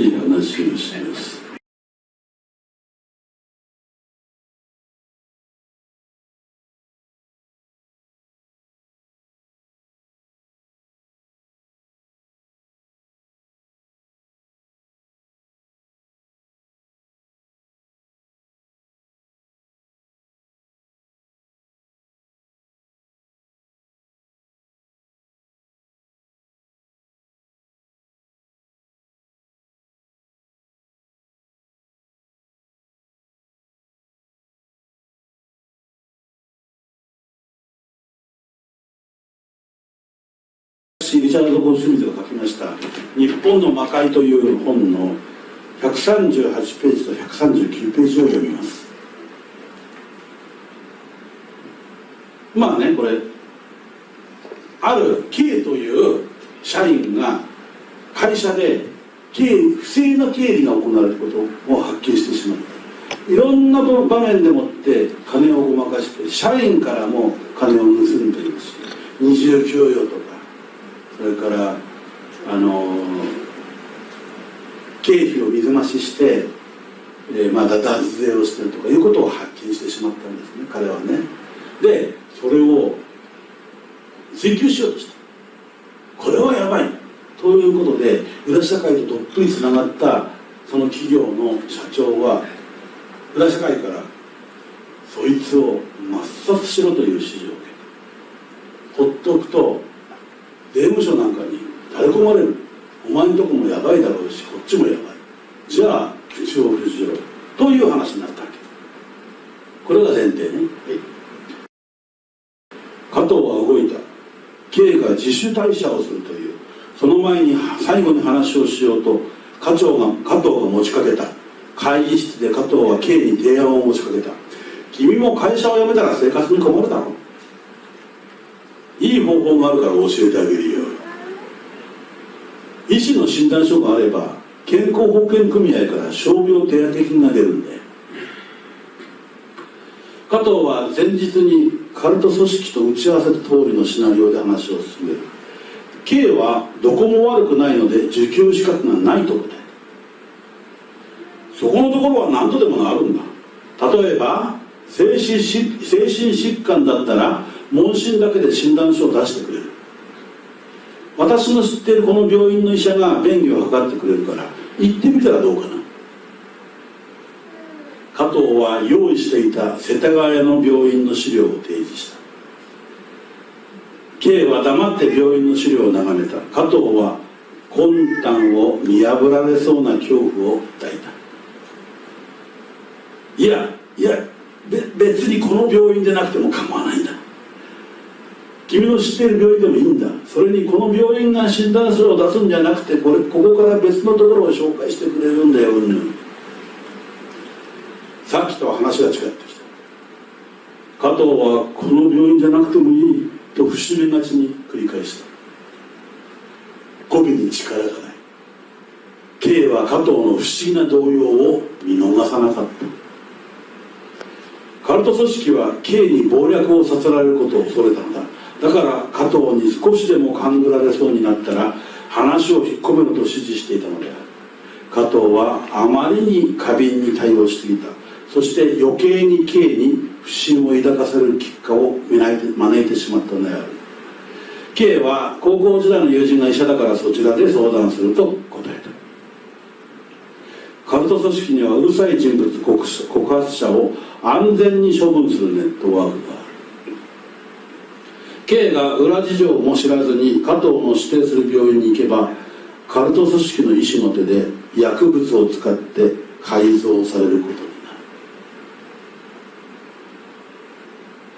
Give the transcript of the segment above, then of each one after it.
い話をします。リチャード・ゴスミズが書きました「日本の魔界」という本の138ページと139ページを読みます。まあねこれある K という社員が会社で経不正な経理が行われることを発見してしまった。いろんな場面でもって金をごまかして社員からも金を盗んでいるし二重給与とそれからあの経費を水増しして、えー、まだ脱税をしてるとかいうことを発見してしまったんですね彼はね。でそれを追求しようとした。これはやばい。ということで裏社会とどっぷりつながったその企業の社長は裏社会からそいつを抹殺しろという指示を受けた。ほっとくと税務署なんかに垂れ込まれるお前んとこもやばいだろうしこっちもやばい。じゃあ口を封じろ。という話になったわけ。これが前提ね、はい、加藤は動いた。K が自主退社をするという。その前に最後に話をしようと課長が加藤が持ちかけた。会議室で加藤は K に提案を持ちかけた。君も会社を辞めたら生活に困るだろういい方法があるから教えてあげるよ。医師の診断書があれば健康保険組合から傷病手当金が出るんだよ。加藤は前日にカルト組織と打ち合わせた通りのシナリオで話を進める。K はどこも悪くないので受給資格がないと答えたそこのところは何とでもなるんだ。例えば精神精神疾患だったら問診だけで診断書を出してくれる。私の知っているこの病院の医者が便宜を図ってくれるから行ってみたらどうかな。加藤は用意していた世田谷の病院の資料を提示した。K は黙って病院の資料を眺めた。加藤は魂胆を見破られそうな恐怖を抱いた。いやいや別にこの病院でなくても構わないんだ。君の知っている病院でもいいんだ。それにこの病院が診断書を出すんじゃなくてこれここから別のところを紹介してくれるんだようんさっきとは話が違ってきた。加藤はこの病院じゃなくてもいいと節目がちに繰り返した。語尾に力がない。K は加藤の不思議な動揺を見逃さなかった。カルト組織は K に謀略をさせられることを恐れたのだ。だから加藤に少しでも勘ぐられそうになったら話を引っ込めろと指示していたのである。加藤はあまりに過敏に対応しすぎた。そして余計に K に不信を抱かせる結果を招いてしまったのである。K は高校時代の友人が医者だからそちらで相談すると答えた。カルト組織にはうるさい人物告発者を安全に処分するネットワークが K が裏事情も知らずに加藤の指定する病院に行けばカルト組織の医師の手で薬物を使って改造されることになる。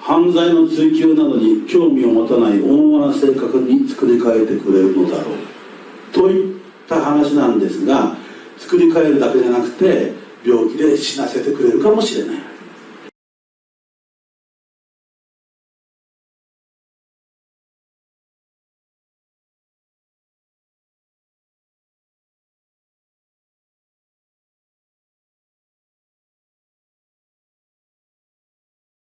犯罪の追及などに興味を持たない温和な性格に作り変えてくれるのだろう。といった話なんですが作り変えるだけじゃなくて病気で死なせてくれるかもしれない。